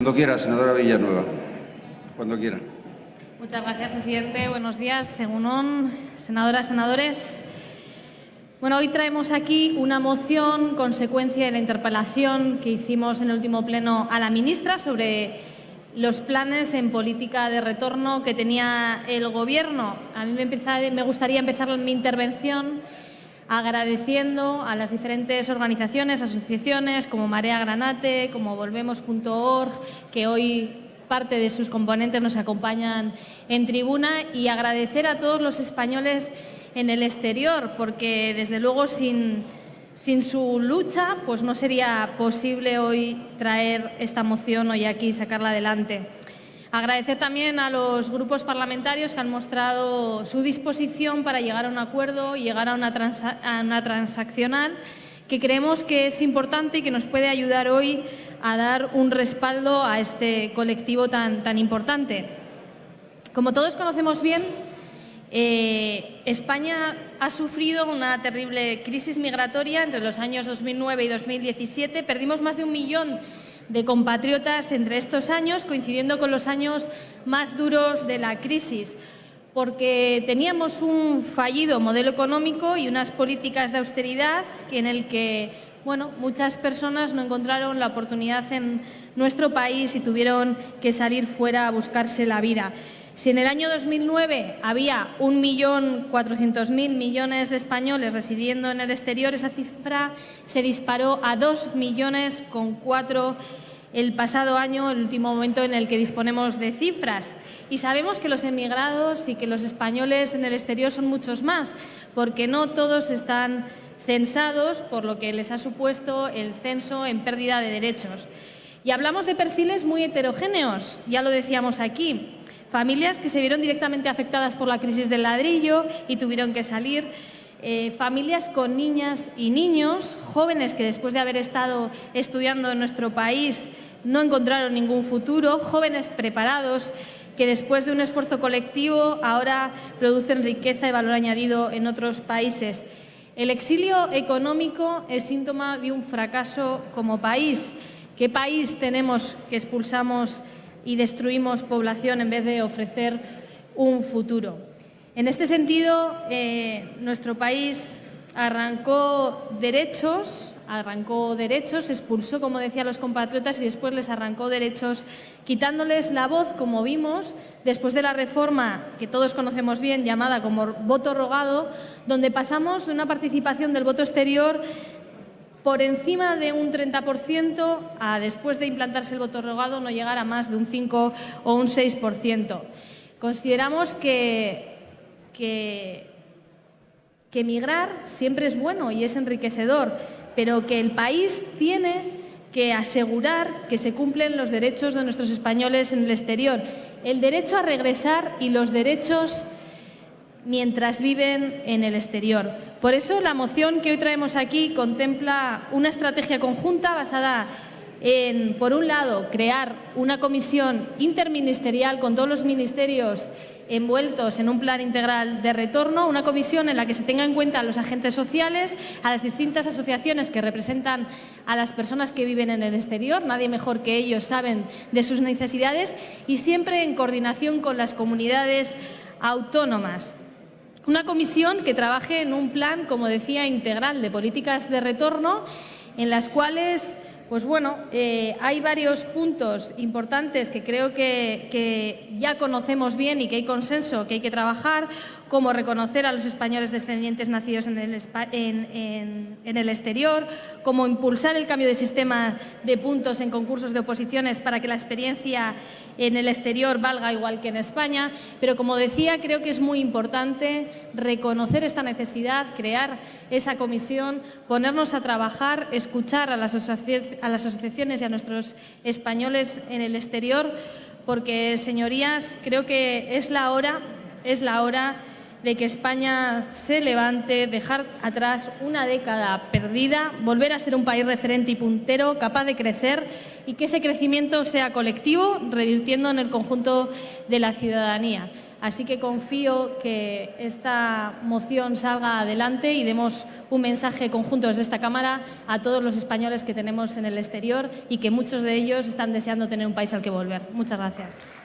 Cuando quiera, senadora Villanueva. Cuando quiera. Muchas gracias, presidente. Buenos días, según senadoras, senadores. Bueno, hoy traemos aquí una moción consecuencia de la interpelación que hicimos en el último pleno a la ministra sobre los planes en política de retorno que tenía el Gobierno. A mí me, me gustaría empezar mi intervención agradeciendo a las diferentes organizaciones, asociaciones como Marea Granate, como Volvemos.org, que hoy parte de sus componentes nos acompañan en tribuna y agradecer a todos los españoles en el exterior, porque desde luego sin, sin su lucha pues no sería posible hoy traer esta moción hoy aquí y sacarla adelante. Agradecer también a los grupos parlamentarios que han mostrado su disposición para llegar a un acuerdo y llegar a una, transaccional que creemos que es importante y que nos puede ayudar hoy a dar un respaldo a este colectivo tan, tan importante. Como todos conocemos bien, eh, España ha sufrido una terrible crisis migratoria entre los años 2009 y 2017. Perdimos más de un millón de compatriotas entre estos años, coincidiendo con los años más duros de la crisis, porque teníamos un fallido modelo económico y unas políticas de austeridad en el que bueno, muchas personas no encontraron la oportunidad en nuestro país y tuvieron que salir fuera a buscarse la vida. Si en el año 2009 había 1.400.000 millones de españoles residiendo en el exterior, esa cifra se disparó a 2 millones con el pasado año, el último momento en el que disponemos de cifras. Y sabemos que los emigrados y que los españoles en el exterior son muchos más, porque no todos están censados, por lo que les ha supuesto el censo en pérdida de derechos. Y hablamos de perfiles muy heterogéneos, ya lo decíamos aquí. Familias que se vieron directamente afectadas por la crisis del ladrillo y tuvieron que salir. Eh, familias con niñas y niños, jóvenes que después de haber estado estudiando en nuestro país no encontraron ningún futuro, jóvenes preparados que después de un esfuerzo colectivo ahora producen riqueza y valor añadido en otros países. El exilio económico es síntoma de un fracaso como país. ¿Qué país tenemos que expulsamos y destruimos población en vez de ofrecer un futuro. En este sentido, eh, nuestro país arrancó derechos, arrancó derechos, expulsó, como decía, los compatriotas y después les arrancó derechos, quitándoles la voz, como vimos, después de la reforma que todos conocemos bien, llamada como voto rogado, donde pasamos de una participación del voto exterior por encima de un 30% a después de implantarse el voto rogado no llegar a más de un 5 o un 6%. Consideramos que, que, que emigrar siempre es bueno y es enriquecedor, pero que el país tiene que asegurar que se cumplen los derechos de nuestros españoles en el exterior, el derecho a regresar y los derechos mientras viven en el exterior. Por eso la moción que hoy traemos aquí contempla una estrategia conjunta basada en, por un lado, crear una comisión interministerial con todos los ministerios envueltos en un plan integral de retorno, una comisión en la que se tenga en cuenta a los agentes sociales, a las distintas asociaciones que representan a las personas que viven en el exterior, nadie mejor que ellos saben de sus necesidades y siempre en coordinación con las comunidades autónomas. Una comisión que trabaje en un plan, como decía, integral de políticas de retorno, en las cuales pues bueno, eh, hay varios puntos importantes que creo que, ya conocemos bien y que hay consenso, que hay que trabajar, como reconocer a los españoles descendientes nacidos en el, en el, exterior, como impulsar el cambio de sistema de puntos en concursos de oposiciones para que la experiencia en el exterior valga igual que en España, pero como decía, creo que es muy importante reconocer esta necesidad, crear esa comisión, ponernos a trabajar, escuchar a las, asociaciones y a nuestros españoles en el exterior, porque, señorías, creo que es la hora, es la hora de que España se levante, dejar atrás una década perdida, volver a ser un país referente y puntero, capaz de crecer y que ese crecimiento sea colectivo, revirtiendo en el conjunto de la ciudadanía. Así que confío que esta moción salga adelante y demos un mensaje conjunto desde esta Cámara a todos los españoles que tenemos en el exterior y que muchos de ellos están deseando tener un país al que volver. Muchas gracias.